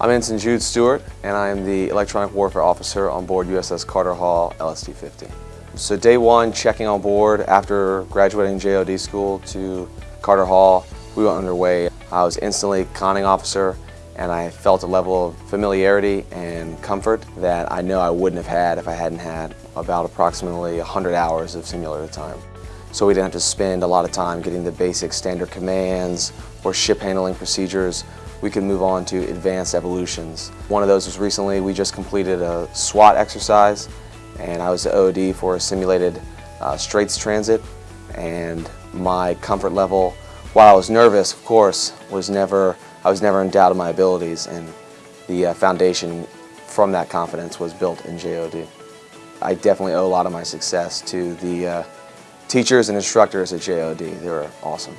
I'm Ensign Jude Stewart, and I am the Electronic Warfare Officer on board USS Carter Hall LSD-50. So day one, checking on board after graduating JOD school to Carter Hall, we went underway. I was instantly conning officer, and I felt a level of familiarity and comfort that I know I wouldn't have had if I hadn't had about approximately 100 hours of simulator time. So we didn't have to spend a lot of time getting the basic standard commands or ship handling procedures. We could move on to advanced evolutions. One of those was recently, we just completed a SWATT exercise and I was the OD for a simulated uh, Straits transit and my comfort level, while I was nervous, of course, was never, I was never in doubt of my abilities and the uh, foundation from that confidence was built in JOD. I definitely owe a lot of my success to the uh, teachers and instructors at JOD. They were awesome.